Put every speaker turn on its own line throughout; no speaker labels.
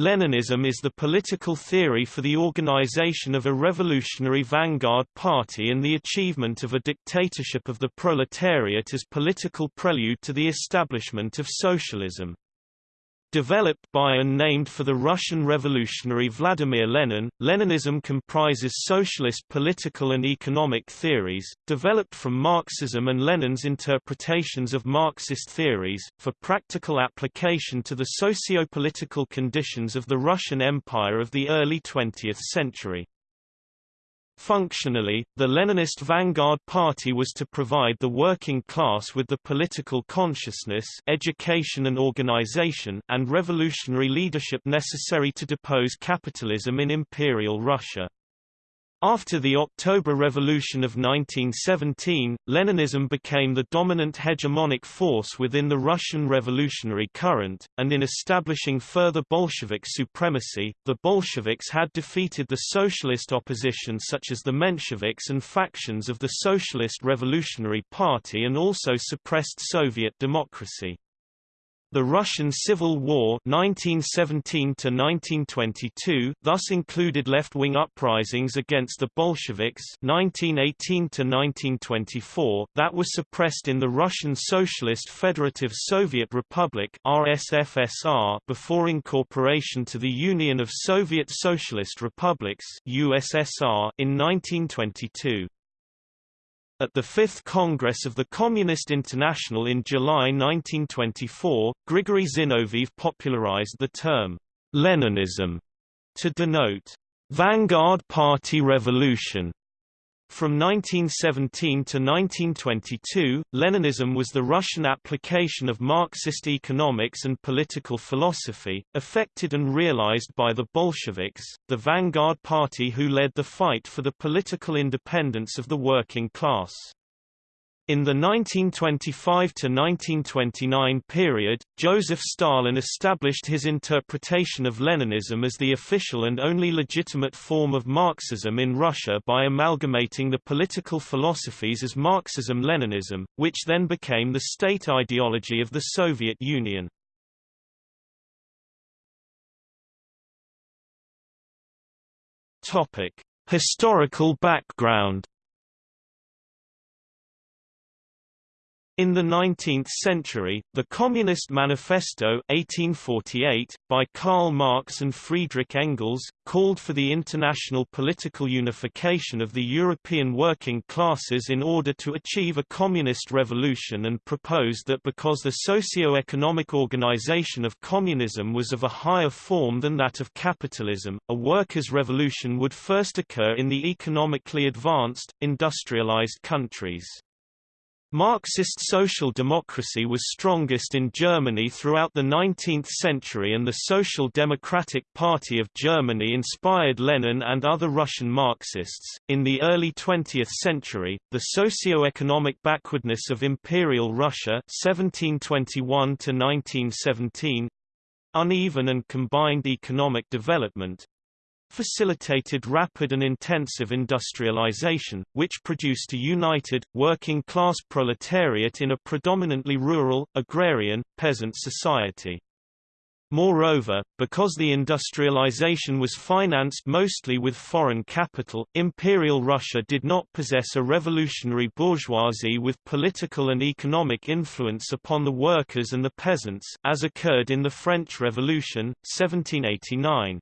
Leninism is the political theory for the organization of a revolutionary vanguard party and the achievement of a dictatorship of the proletariat as political prelude to the establishment of socialism. Developed by and named for the Russian revolutionary Vladimir Lenin, Leninism comprises socialist political and economic theories, developed from Marxism and Lenin's interpretations of Marxist theories, for practical application to the socio-political conditions of the Russian Empire of the early 20th century. Functionally, the Leninist Vanguard Party was to provide the working class with the political consciousness education and organization and revolutionary leadership necessary to depose capitalism in Imperial Russia. After the October Revolution of 1917, Leninism became the dominant hegemonic force within the Russian revolutionary current, and in establishing further Bolshevik supremacy, the Bolsheviks had defeated the socialist opposition such as the Mensheviks and factions of the Socialist Revolutionary Party and also suppressed Soviet democracy. The Russian Civil War 1917 thus included left-wing uprisings against the Bolsheviks 1918 that were suppressed in the Russian Socialist Federative Soviet Republic RSFSR before incorporation to the Union of Soviet Socialist Republics USSR in 1922. At the Fifth Congress of the Communist International in July 1924, Grigory Zinoviev popularized the term Leninism to denote vanguard party revolution. From 1917 to 1922, Leninism was the Russian application of Marxist economics and political philosophy, affected and realized by the Bolsheviks, the vanguard party who led the fight for the political independence of the working class. In the 1925–1929 period, Joseph Stalin established his interpretation of Leninism as the official and only legitimate form of Marxism in Russia by amalgamating the political philosophies as Marxism-Leninism, which then became the state ideology of the Soviet Union. Historical background In the 19th century, the Communist Manifesto 1848, by Karl Marx and Friedrich Engels, called for the international political unification of the European working classes in order to achieve a communist revolution and proposed that because the socio-economic organization of communism was of a higher form than that of capitalism, a workers' revolution would first occur in the economically advanced, industrialized countries. Marxist social democracy was strongest in Germany throughout the 19th century and the Social Democratic Party of Germany inspired Lenin and other Russian Marxists. In the early 20th century, the socio-economic backwardness of Imperial Russia 1721 to 1917 uneven and combined economic development, facilitated rapid and intensive industrialization, which produced a united, working-class proletariat in a predominantly rural, agrarian, peasant society. Moreover, because the industrialization was financed mostly with foreign capital, Imperial Russia did not possess a revolutionary bourgeoisie with political and economic influence upon the workers and the peasants, as occurred in the French Revolution, 1789.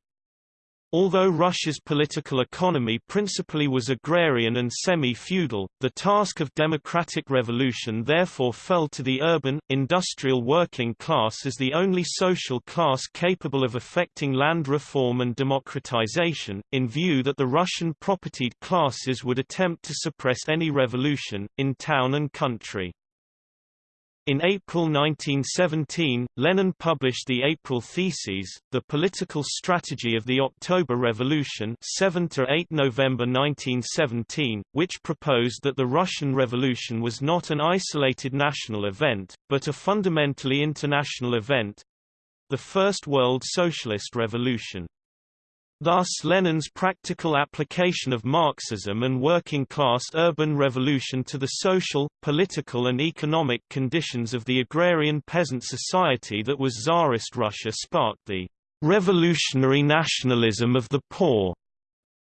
Although Russia's political economy principally was agrarian and semi-feudal, the task of democratic revolution therefore fell to the urban, industrial working class as the only social class capable of effecting land reform and democratization, in view that the Russian propertied classes would attempt to suppress any revolution, in town and country. In April 1917, Lenin published the April Theses, the political strategy of the October Revolution 7 8 November 1917, which proposed that the Russian Revolution was not an isolated national event, but a fundamentally international event—the First World Socialist Revolution. Thus Lenin's practical application of Marxism and working-class urban revolution to the social, political and economic conditions of the agrarian peasant society that was Tsarist Russia sparked the revolutionary nationalism of the poor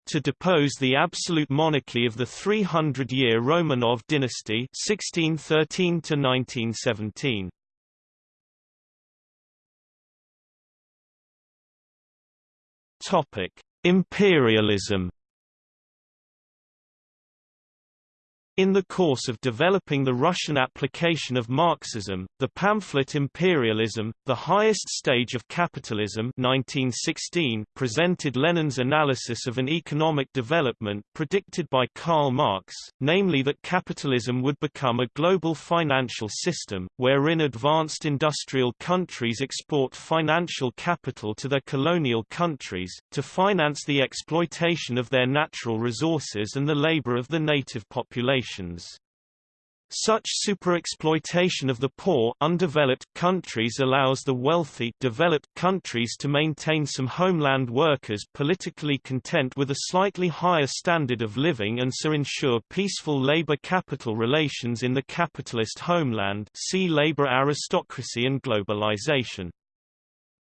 to depose the absolute monarchy of the 300-year Romanov dynasty 1613 to 1917. Topic: Imperialism In the course of developing the Russian application of Marxism, the pamphlet Imperialism, the highest stage of capitalism 1916 presented Lenin's analysis of an economic development predicted by Karl Marx, namely that capitalism would become a global financial system, wherein advanced industrial countries export financial capital to their colonial countries, to finance the exploitation of their natural resources and the labor of the native population populations. Such superexploitation of the poor undeveloped countries allows the wealthy developed countries to maintain some homeland workers politically content with a slightly higher standard of living and so ensure peaceful labor-capital relations in the capitalist homeland see labor aristocracy and globalization.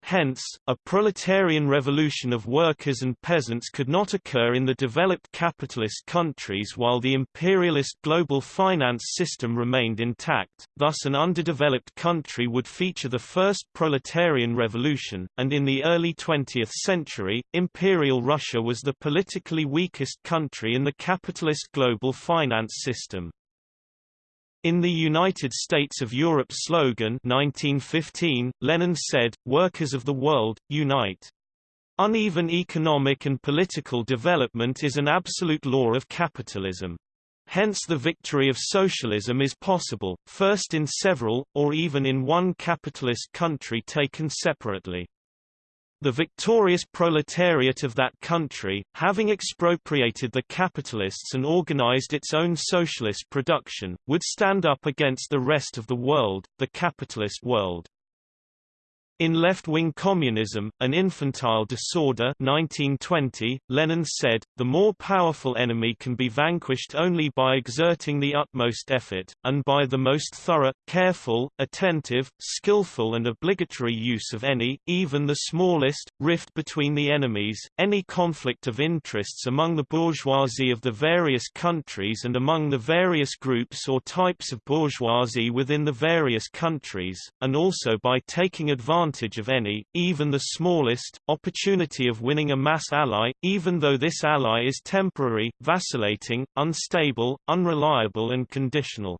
Hence, a proletarian revolution of workers and peasants could not occur in the developed capitalist countries while the imperialist global finance system remained intact, thus an underdeveloped country would feature the first proletarian revolution, and in the early 20th century, Imperial Russia was the politically weakest country in the capitalist global finance system. In the United States of Europe slogan 1915, Lenin said, Workers of the world, unite. Uneven economic and political development is an absolute law of capitalism. Hence the victory of socialism is possible, first in several, or even in one capitalist country taken separately. The victorious proletariat of that country, having expropriated the capitalists and organized its own socialist production, would stand up against the rest of the world, the capitalist world. In Left-Wing Communism, An Infantile Disorder 1920, Lenin said, the more powerful enemy can be vanquished only by exerting the utmost effort, and by the most thorough, careful, attentive, skillful and obligatory use of any, even the smallest, rift between the enemies, any conflict of interests among the bourgeoisie of the various countries and among the various groups or types of bourgeoisie within the various countries, and also by taking advantage advantage of any, even the smallest, opportunity of winning a mass ally, even though this ally is temporary, vacillating, unstable, unreliable and conditional.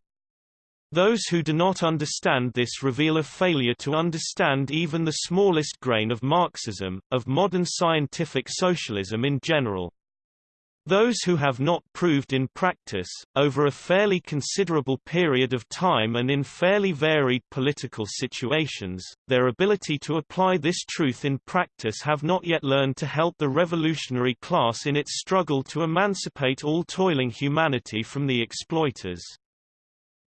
Those who do not understand this reveal a failure to understand even the smallest grain of Marxism, of modern scientific socialism in general. Those who have not proved in practice, over a fairly considerable period of time and in fairly varied political situations, their ability to apply this truth in practice have not yet learned to help the revolutionary class in its struggle to emancipate all toiling humanity from the exploiters.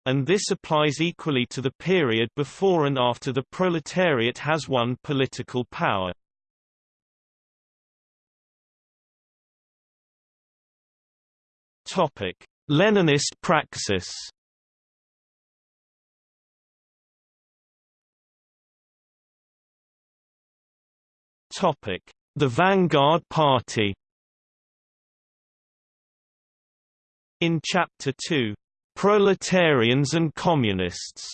And this applies equally to the period before and after the proletariat has won political power. Topic: Leninist praxis. Topic: The Vanguard Party. In Chapter 2, Proletarians and Communists,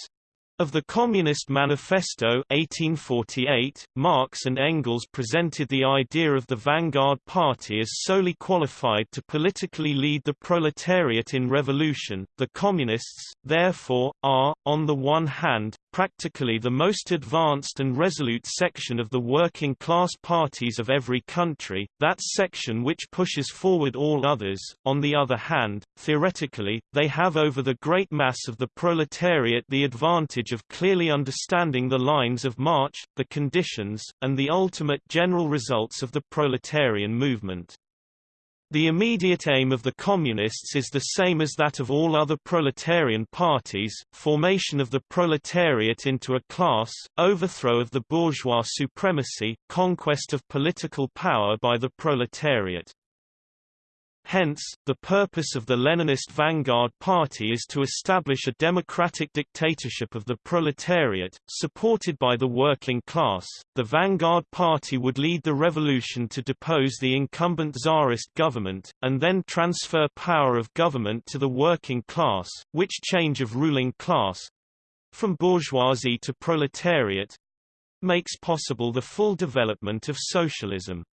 of the Communist Manifesto 1848, Marx and Engels presented the idea of the vanguard party as solely qualified to politically lead the proletariat in revolution. The Communists, therefore, are, on the one hand, practically the most advanced and resolute section of the working class parties of every country, that section which pushes forward all others. On the other hand, theoretically, they have over the great mass of the proletariat the advantage of clearly understanding the lines of march, the conditions, and the ultimate general results of the proletarian movement. The immediate aim of the Communists is the same as that of all other proletarian parties, formation of the proletariat into a class, overthrow of the bourgeois supremacy, conquest of political power by the proletariat. Hence, the purpose of the Leninist Vanguard Party is to establish a democratic dictatorship of the proletariat, supported by the working class. The Vanguard Party would lead the revolution to depose the incumbent czarist government, and then transfer power of government to the working class, which change of ruling class from bourgeoisie to proletariat makes possible the full development of socialism.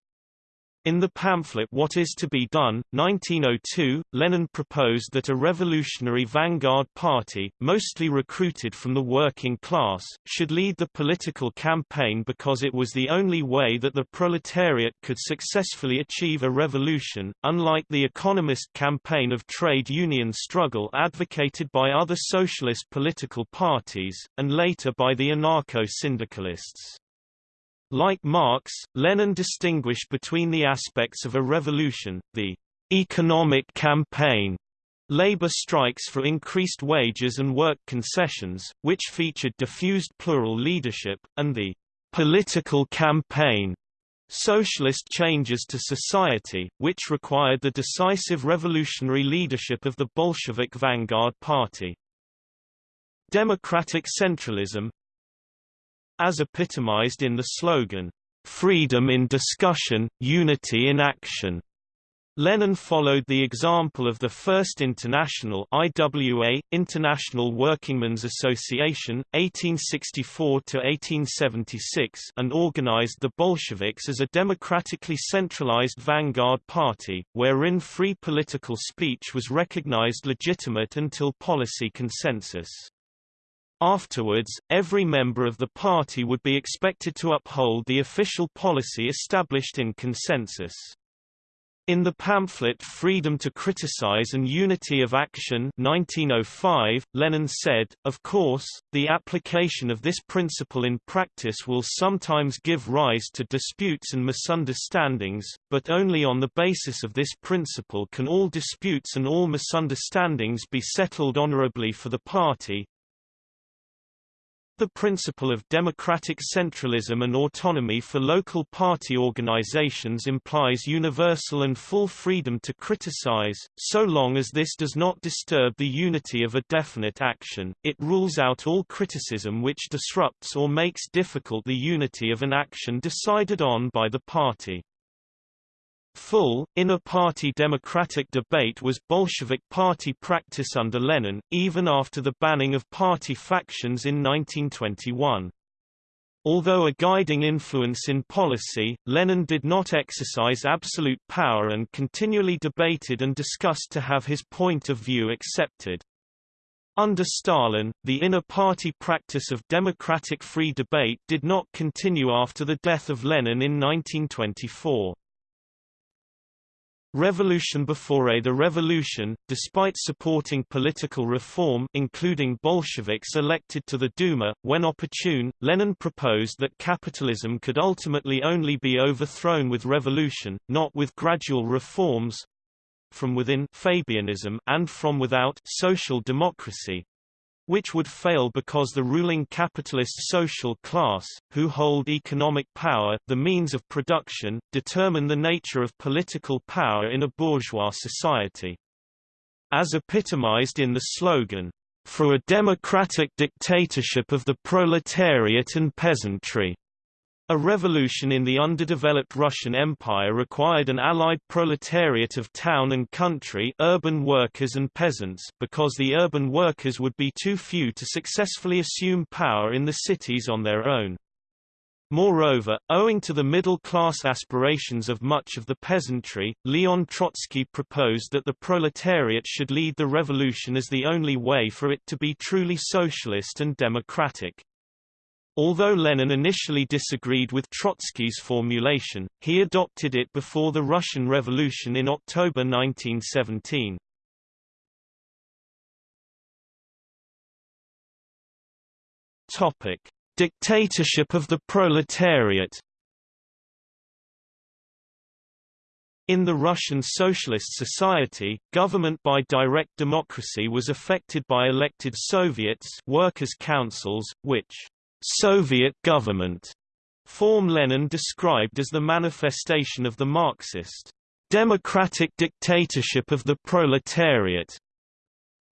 In the pamphlet What is to be Done, 1902, Lenin proposed that a revolutionary vanguard party, mostly recruited from the working class, should lead the political campaign because it was the only way that the proletariat could successfully achieve a revolution, unlike the economist campaign of trade union struggle advocated by other socialist political parties, and later by the anarcho-syndicalists. Like Marx, Lenin distinguished between the aspects of a revolution, the economic campaign, labor strikes for increased wages and work concessions, which featured diffused plural leadership, and the political campaign, socialist changes to society, which required the decisive revolutionary leadership of the Bolshevik vanguard party. Democratic centralism, as epitomized in the slogan, "'Freedom in discussion, unity in action' Lenin followed the example of the First International IWA, International Workingmen's Association, 1864–1876 and organized the Bolsheviks as a democratically centralized vanguard party, wherein free political speech was recognized legitimate until policy consensus. Afterwards, every member of the party would be expected to uphold the official policy established in consensus. In the pamphlet Freedom to Criticize and Unity of Action 1905, Lenin said, Of course, the application of this principle in practice will sometimes give rise to disputes and misunderstandings, but only on the basis of this principle can all disputes and all misunderstandings be settled honorably for the party, the principle of democratic centralism and autonomy for local party organizations implies universal and full freedom to criticize, so long as this does not disturb the unity of a definite action, it rules out all criticism which disrupts or makes difficult the unity of an action decided on by the party. Full, inner-party democratic debate was Bolshevik party practice under Lenin, even after the banning of party factions in 1921. Although a guiding influence in policy, Lenin did not exercise absolute power and continually debated and discussed to have his point of view accepted. Under Stalin, the inner-party practice of democratic free debate did not continue after the death of Lenin in 1924. Revolution before the revolution, despite supporting political reform including Bolsheviks elected to the Duma, when opportune, Lenin proposed that capitalism could ultimately only be overthrown with revolution, not with gradual reforms from within Fabianism and from without social democracy which would fail because the ruling capitalist social class, who hold economic power the means of production, determine the nature of political power in a bourgeois society. As epitomized in the slogan, "...for a democratic dictatorship of the proletariat and peasantry." A revolution in the underdeveloped Russian Empire required an allied proletariat of town and country urban workers and peasants because the urban workers would be too few to successfully assume power in the cities on their own. Moreover, owing to the middle-class aspirations of much of the peasantry, Leon Trotsky proposed that the proletariat should lead the revolution as the only way for it to be truly socialist and democratic. Although Lenin initially disagreed with Trotsky's formulation, he adopted it before the Russian Revolution in October 1917. Topic: Dictatorship of the proletariat. In the Russian Socialist Society, government by direct democracy was affected by elected Soviets workers' councils, which Soviet government form Lenin described as the manifestation of the Marxist democratic dictatorship of the proletariat.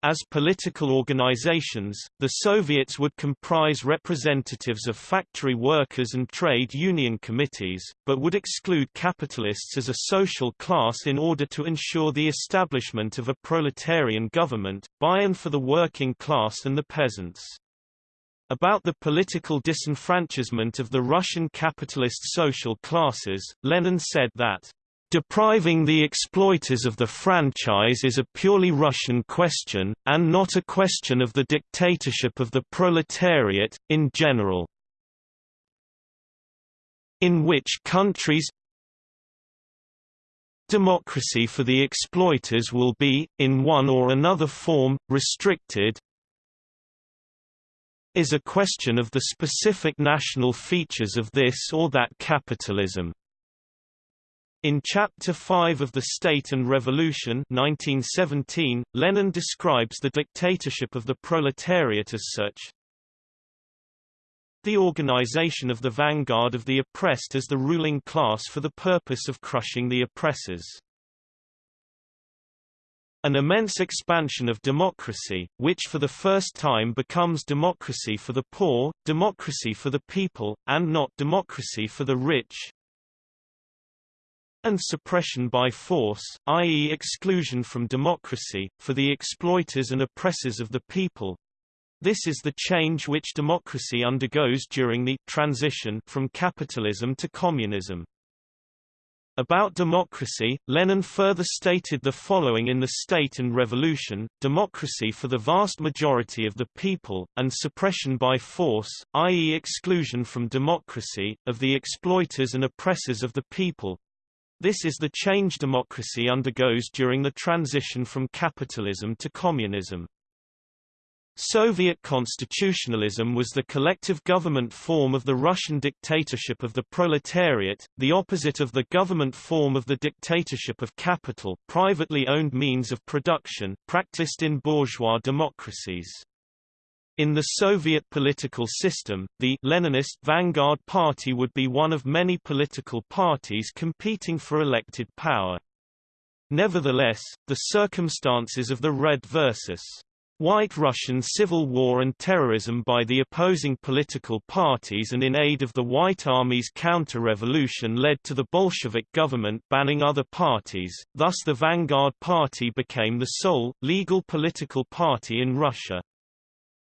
As political organizations, the Soviets would comprise representatives of factory workers and trade union committees, but would exclude capitalists as a social class in order to ensure the establishment of a proletarian government, by and for the working class and the peasants. About the political disenfranchisement of the Russian capitalist social classes, Lenin said that Depriving the exploiters of the franchise is a purely Russian question, and not a question of the dictatorship of the proletariat, in general. In which countries democracy for the exploiters will be, in one or another form, restricted is a question of the specific national features of this or that capitalism. In Chapter 5 of The State and Revolution 1917, Lenin describes the dictatorship of the proletariat as such. The organization of the vanguard of the oppressed as the ruling class for the purpose of crushing the oppressors. An immense expansion of democracy, which for the first time becomes democracy for the poor, democracy for the people, and not democracy for the rich, and suppression by force, i.e. exclusion from democracy, for the exploiters and oppressors of the people. This is the change which democracy undergoes during the transition from capitalism to communism. About democracy, Lenin further stated the following in The State and Revolution, democracy for the vast majority of the people, and suppression by force, i.e. exclusion from democracy, of the exploiters and oppressors of the people, this is the change democracy undergoes during the transition from capitalism to communism. Soviet constitutionalism was the collective government form of the Russian dictatorship of the proletariat, the opposite of the government form of the dictatorship of capital privately owned means of production practiced in bourgeois democracies. In the Soviet political system, the Leninist Vanguard Party would be one of many political parties competing for elected power. Nevertheless, the circumstances of the Red versus White Russian civil war and terrorism by the opposing political parties and in aid of the White Army's counter-revolution led to the Bolshevik government banning other parties, thus the Vanguard Party became the sole, legal political party in Russia.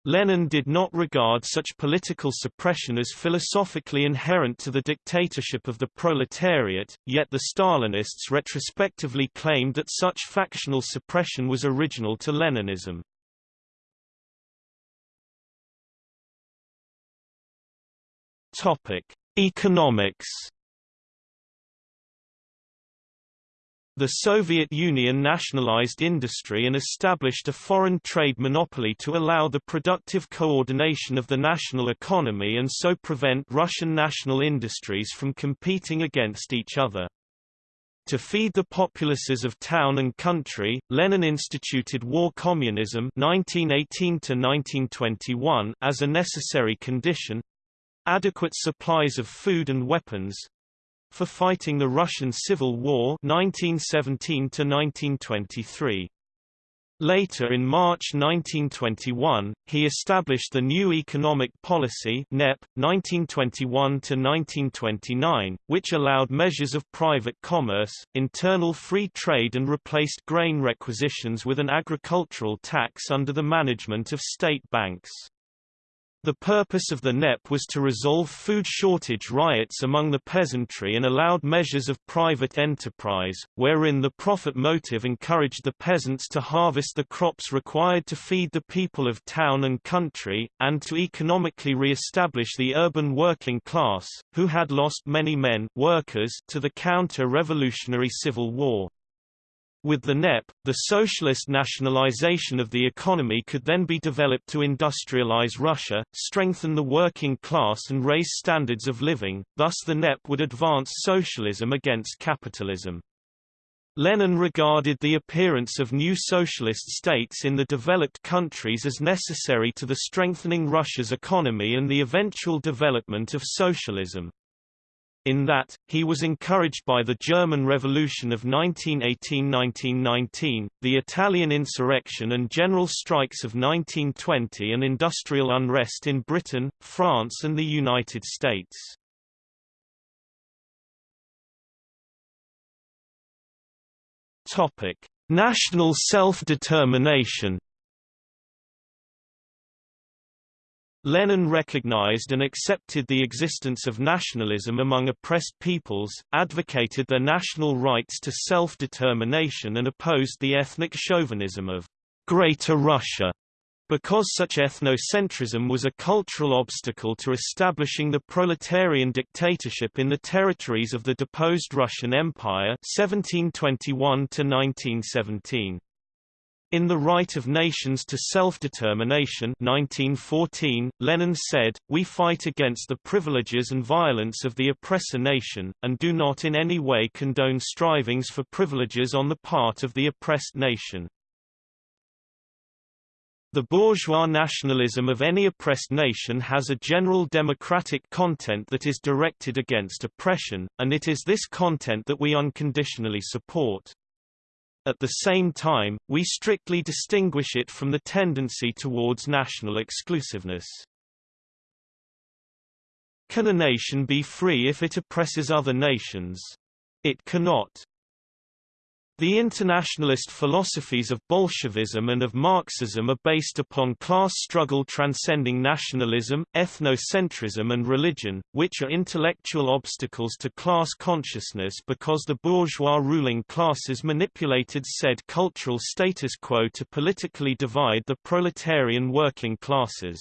Lenin did not regard such political suppression as philosophically inherent to the dictatorship of the proletariat, yet the Stalinists retrospectively claimed that such factional suppression was original to Leninism. Topic: Economics The Soviet Union nationalized industry and established a foreign trade monopoly to allow the productive coordination of the national economy and so prevent Russian national industries from competing against each other. To feed the populaces of town and country, Lenin instituted war communism 1918 as a necessary condition adequate supplies of food and weapons, for fighting the Russian Civil War 1917 -1923. Later in March 1921, he established the new economic policy NEP, 1921–1929, which allowed measures of private commerce, internal free trade and replaced grain requisitions with an agricultural tax under the management of state banks. The purpose of the NEP was to resolve food shortage riots among the peasantry and allowed measures of private enterprise, wherein the profit motive encouraged the peasants to harvest the crops required to feed the people of town and country, and to economically re-establish the urban working class, who had lost many men workers to the counter-revolutionary civil war. With the NEP, the socialist nationalization of the economy could then be developed to industrialize Russia, strengthen the working class and raise standards of living, thus the NEP would advance socialism against capitalism. Lenin regarded the appearance of new socialist states in the developed countries as necessary to the strengthening Russia's economy and the eventual development of socialism. In that, he was encouraged by the German Revolution of 1918–1919, the Italian insurrection and general strikes of 1920 and industrial unrest in Britain, France and the United States. National self-determination Lenin recognized and accepted the existence of nationalism among oppressed peoples, advocated their national rights to self-determination and opposed the ethnic chauvinism of Greater Russia, because such ethnocentrism was a cultural obstacle to establishing the proletarian dictatorship in the territories of the deposed Russian Empire 1721 1917. In The Right of Nations to Self-Determination 1914, Lenin said, We fight against the privileges and violence of the oppressor nation, and do not in any way condone strivings for privileges on the part of the oppressed nation. The bourgeois nationalism of any oppressed nation has a general democratic content that is directed against oppression, and it is this content that we unconditionally support. At the same time, we strictly distinguish it from the tendency towards national exclusiveness. Can a nation be free if it oppresses other nations? It cannot. The internationalist philosophies of Bolshevism and of Marxism are based upon class struggle transcending nationalism, ethnocentrism and religion, which are intellectual obstacles to class consciousness because the bourgeois ruling classes manipulated said cultural status quo to politically divide the proletarian working classes.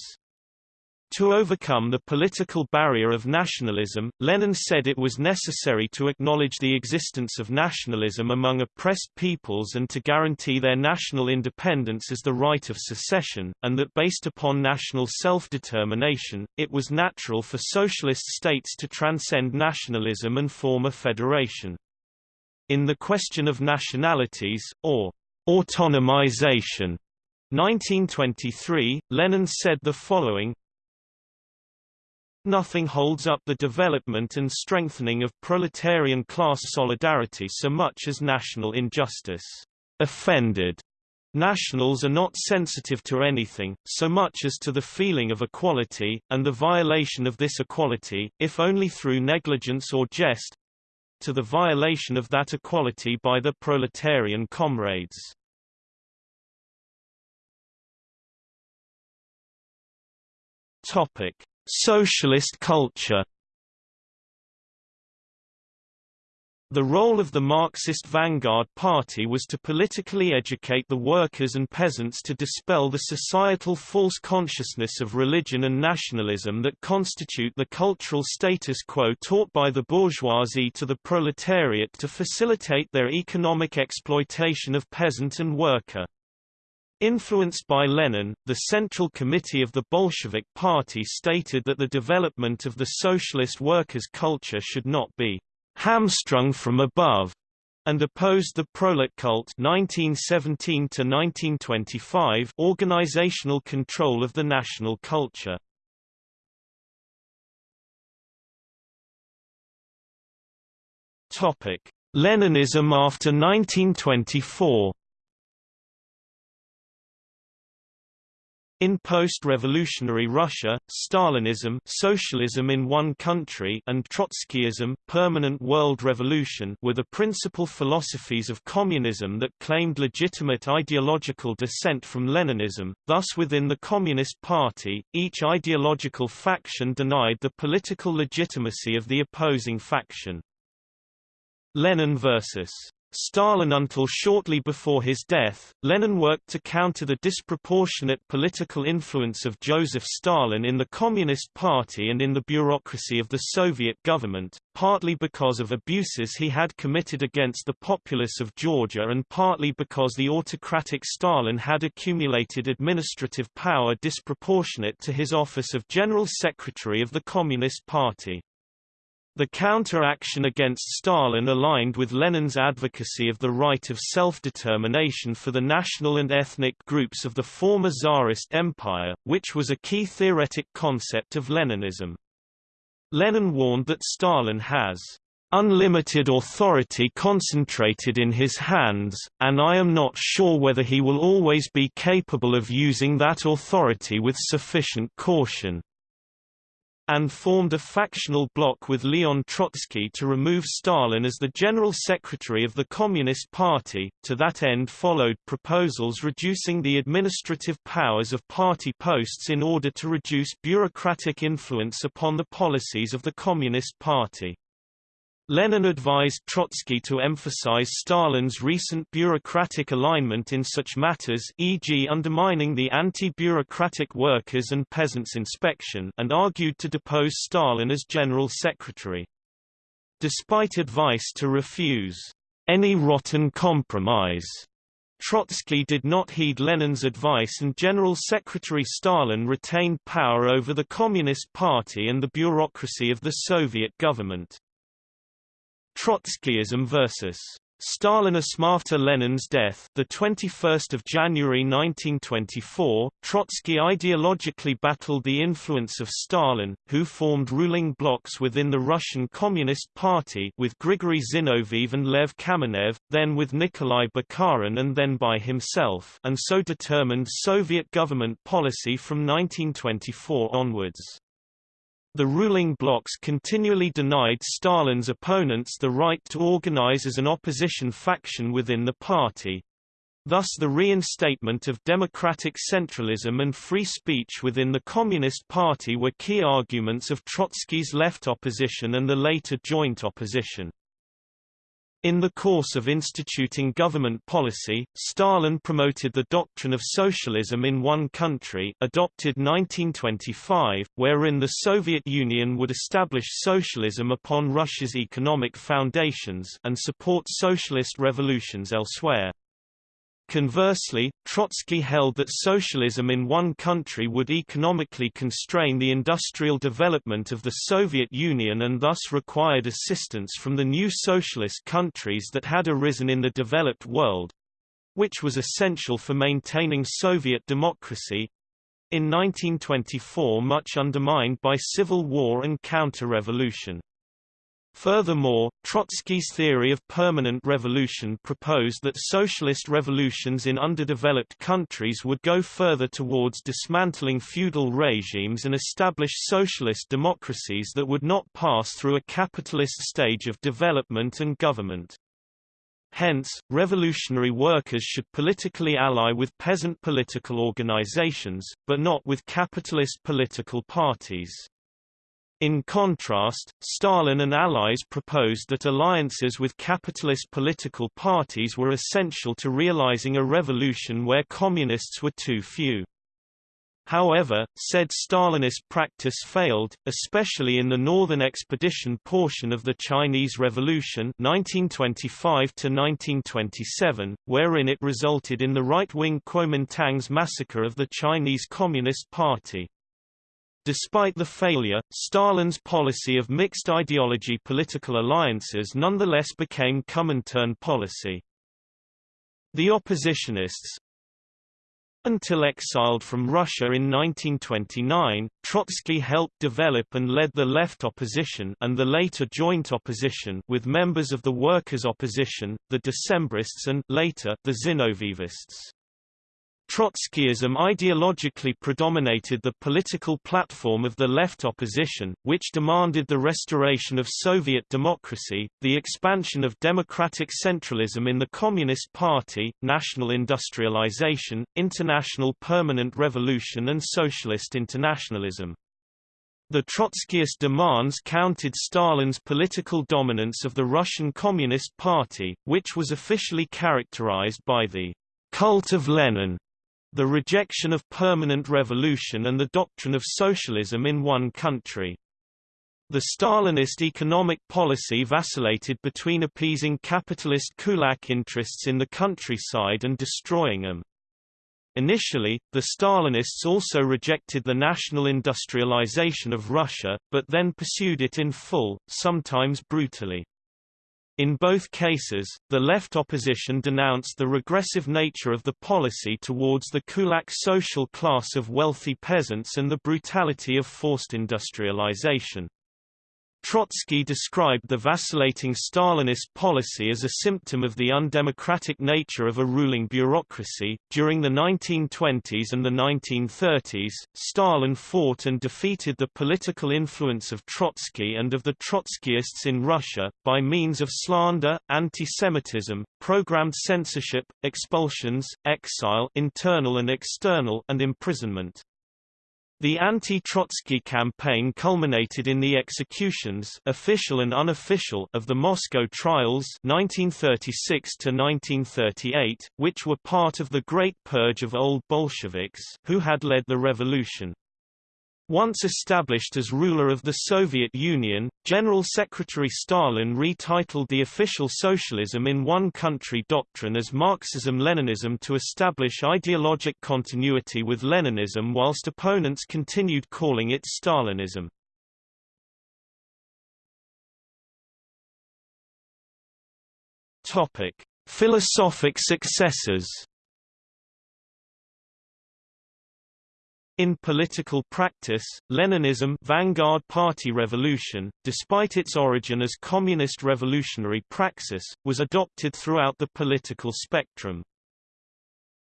To overcome the political barrier of nationalism, Lenin said it was necessary to acknowledge the existence of nationalism among oppressed peoples and to guarantee their national independence as the right of secession, and that based upon national self-determination, it was natural for socialist states to transcend nationalism and form a federation. In the question of nationalities, or autonomization, 1923, Lenin said the following, Nothing holds up the development and strengthening of proletarian class solidarity so much as national injustice. Offended Nationals are not sensitive to anything, so much as to the feeling of equality, and the violation of this equality, if only through negligence or jest, to the violation of that equality by the proletarian comrades. Topic: Socialist culture The role of the Marxist vanguard party was to politically educate the workers and peasants to dispel the societal false consciousness of religion and nationalism that constitute the cultural status quo taught by the bourgeoisie to the proletariat to facilitate their economic exploitation of peasant and worker. Influenced by Lenin, the Central Committee of the Bolshevik Party stated that the development of the socialist workers' culture should not be hamstrung from above, and opposed the Proletkult 1917 1925 organizational control of the national culture. Topic: Leninism after 1924 In post-revolutionary Russia, Stalinism socialism in one country and Trotskyism permanent world revolution were the principal philosophies of communism that claimed legitimate ideological descent from Leninism, thus within the Communist Party, each ideological faction denied the political legitimacy of the opposing faction. Lenin versus Stalin Until shortly before his death, Lenin worked to counter the disproportionate political influence of Joseph Stalin in the Communist Party and in the bureaucracy of the Soviet government, partly because of abuses he had committed against the populace of Georgia and partly because the autocratic Stalin had accumulated administrative power disproportionate to his office of General Secretary of the Communist Party. The counter-action against Stalin aligned with Lenin's advocacy of the right of self-determination for the national and ethnic groups of the former Tsarist Empire, which was a key theoretic concept of Leninism. Lenin warned that Stalin has unlimited authority concentrated in his hands, and I am not sure whether he will always be capable of using that authority with sufficient caution and formed a factional bloc with Leon Trotsky to remove Stalin as the General Secretary of the Communist Party. To that end followed proposals reducing the administrative powers of party posts in order to reduce bureaucratic influence upon the policies of the Communist Party. Lenin advised Trotsky to emphasize Stalin's recent bureaucratic alignment in such matters e.g. undermining the anti-bureaucratic workers' and peasants' inspection and argued to depose Stalin as general secretary. Despite advice to refuse any rotten compromise, Trotsky did not heed Lenin's advice and General Secretary Stalin retained power over the Communist Party and the bureaucracy of the Soviet government. Trotskyism versus Stalinism after Lenin's death, the 21st of January 1924, Trotsky ideologically battled the influence of Stalin, who formed ruling blocs within the Russian Communist Party with Grigory Zinoviev and Lev Kamenev, then with Nikolai Bukharin and then by himself, and so determined Soviet government policy from 1924 onwards. The ruling blocs continually denied Stalin's opponents the right to organize as an opposition faction within the party. Thus the reinstatement of democratic centralism and free speech within the Communist Party were key arguments of Trotsky's left opposition and the later joint opposition. In the course of instituting government policy, Stalin promoted the doctrine of socialism in one country adopted 1925, wherein the Soviet Union would establish socialism upon Russia's economic foundations and support socialist revolutions elsewhere. Conversely, Trotsky held that socialism in one country would economically constrain the industrial development of the Soviet Union and thus required assistance from the new socialist countries that had arisen in the developed world which was essential for maintaining Soviet democracy in 1924 much undermined by civil war and counter-revolution. Furthermore, Trotsky's theory of permanent revolution proposed that socialist revolutions in underdeveloped countries would go further towards dismantling feudal regimes and establish socialist democracies that would not pass through a capitalist stage of development and government. Hence, revolutionary workers should politically ally with peasant political organizations, but not with capitalist political parties. In contrast, Stalin and allies proposed that alliances with capitalist political parties were essential to realizing a revolution where communists were too few. However, said Stalinist practice failed, especially in the Northern Expedition portion of the Chinese Revolution 1925 wherein it resulted in the right-wing Kuomintang's massacre of the Chinese Communist Party. Despite the failure, Stalin's policy of mixed ideology political alliances nonetheless became Comintern policy. The oppositionists, until exiled from Russia in 1929, Trotsky helped develop and led the left opposition and the later joint opposition with members of the workers' opposition, the Decemists and later the Zinovievists. Trotskyism ideologically predominated the political platform of the left opposition, which demanded the restoration of Soviet democracy, the expansion of democratic centralism in the Communist Party, national industrialization, international permanent revolution and socialist internationalism. The Trotskyist demands counted Stalin's political dominance of the Russian Communist Party, which was officially characterized by the cult of Lenin the rejection of permanent revolution and the doctrine of socialism in one country. The Stalinist economic policy vacillated between appeasing capitalist kulak interests in the countryside and destroying them. Initially, the Stalinists also rejected the national industrialization of Russia, but then pursued it in full, sometimes brutally. In both cases, the left opposition denounced the regressive nature of the policy towards the kulak social class of wealthy peasants and the brutality of forced industrialization. Trotsky described the vacillating Stalinist policy as a symptom of the undemocratic nature of a ruling bureaucracy. During the 1920s and the 1930s, Stalin fought and defeated the political influence of Trotsky and of the Trotskyists in Russia, by means of slander, anti-Semitism, programmed censorship, expulsions, exile internal and external and imprisonment. The anti-Trotsky campaign culminated in the executions official and unofficial of the Moscow trials 1936 1938, which were part of the Great Purge of Old Bolsheviks who had led the revolution. Once established as ruler of the Soviet Union, General Secretary Stalin retitled the official socialism in one country doctrine as Marxism-Leninism to establish ideologic continuity with Leninism whilst opponents continued calling it Stalinism. Philosophic successors In political practice, Leninism Vanguard Party Revolution, despite its origin as communist revolutionary praxis, was adopted throughout the political spectrum.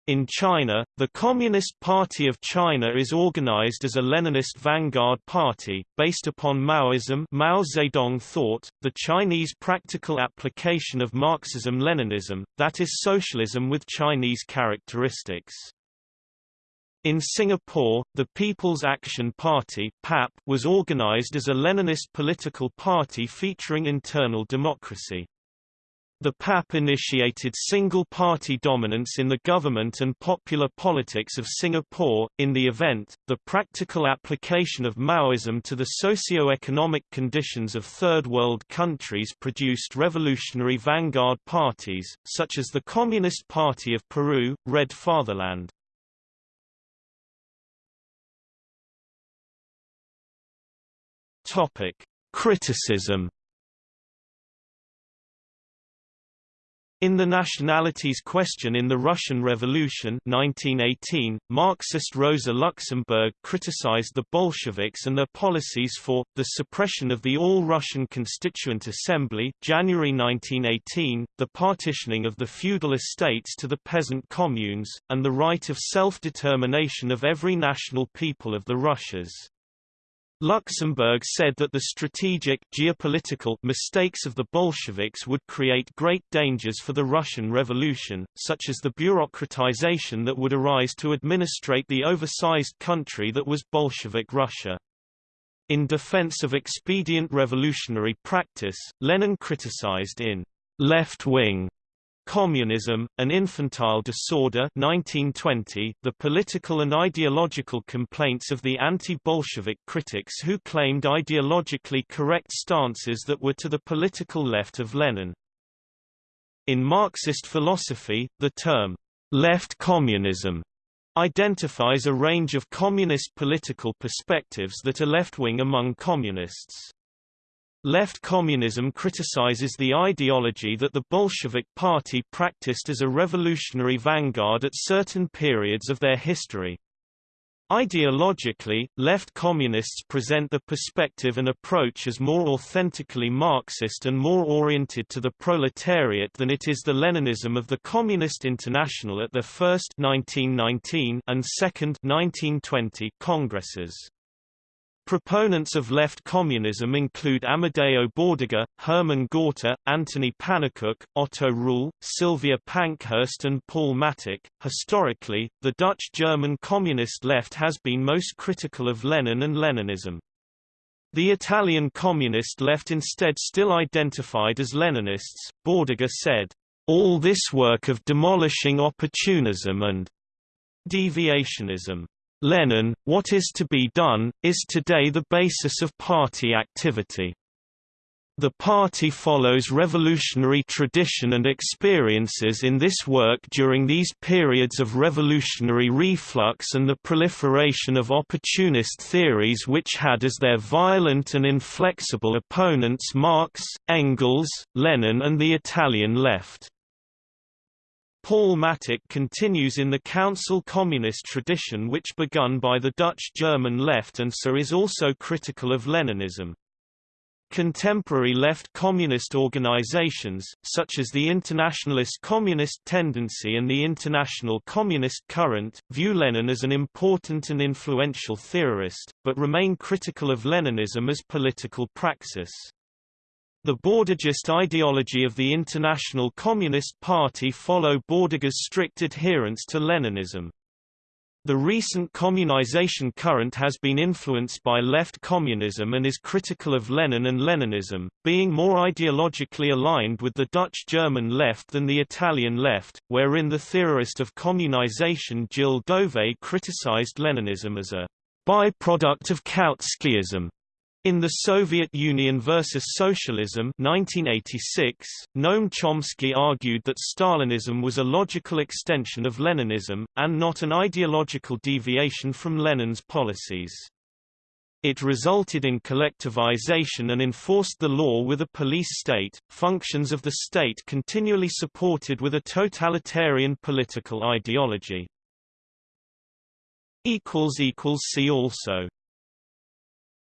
In China, the Communist Party of China is organized as a Leninist vanguard party, based upon Maoism Mao Zedong thought, the Chinese practical application of Marxism-Leninism, that is socialism with Chinese characteristics. In Singapore, the People's Action Party PAP was organized as a Leninist political party featuring internal democracy. The PAP initiated single-party dominance in the government and popular politics of Singapore. In the event, the practical application of Maoism to the socio-economic conditions of Third World countries produced revolutionary vanguard parties, such as the Communist Party of Peru, Red Fatherland. Topic: Criticism In The Nationalities Question in the Russian Revolution 1918, Marxist Rosa Luxemburg criticized the Bolsheviks and their policies for, the suppression of the All-Russian Constituent Assembly January 1918, the partitioning of the feudal estates to the peasant communes, and the right of self-determination of every national people of the Russias. Luxemburg said that the strategic geopolitical mistakes of the Bolsheviks would create great dangers for the Russian Revolution, such as the bureaucratization that would arise to administrate the oversized country that was Bolshevik Russia. In defense of expedient revolutionary practice, Lenin criticized in Left Wing Communism, An Infantile Disorder 1920, the political and ideological complaints of the anti-Bolshevik critics who claimed ideologically correct stances that were to the political left of Lenin. In Marxist philosophy, the term, left communism, identifies a range of communist political perspectives that are left-wing among communists. Left communism criticizes the ideology that the Bolshevik Party practiced as a revolutionary vanguard at certain periods of their history. Ideologically, left communists present the perspective and approach as more authentically Marxist and more oriented to the proletariat than it is the Leninism of the Communist International at their first 1919 and second 1920 congresses. Proponents of left communism include Amadeo Bordiga, Hermann Gorter, Anthony Pannekoek, Otto Ruhl, Sylvia Pankhurst, and Paul Mattick. Historically, the Dutch German communist left has been most critical of Lenin and Leninism. The Italian communist left instead still identified as Leninists. Bordiga said, All this work of demolishing opportunism and deviationism Lenin, what is to be done, is today the basis of party activity. The party follows revolutionary tradition and experiences in this work during these periods of revolutionary reflux and the proliferation of opportunist theories which had as their violent and inflexible opponents Marx, Engels, Lenin and the Italian left. Paul Mattick continues in the Council Communist tradition which begun by the Dutch German left and so is also critical of Leninism. Contemporary left communist organizations, such as the Internationalist Communist Tendency and the International Communist Current, view Lenin as an important and influential theorist, but remain critical of Leninism as political praxis. The Bordigist ideology of the International Communist Party follow Bordiga's strict adherence to Leninism. The recent communization current has been influenced by left communism and is critical of Lenin and Leninism, being more ideologically aligned with the Dutch-German left than the Italian left, wherein the theorist of communization Gilles Dauvé criticized Leninism as a byproduct of Kautskyism in The Soviet Union versus Socialism 1986, Noam Chomsky argued that Stalinism was a logical extension of Leninism, and not an ideological deviation from Lenin's policies. It resulted in collectivization and enforced the law with a police state, functions of the state continually supported with a totalitarian political ideology. See also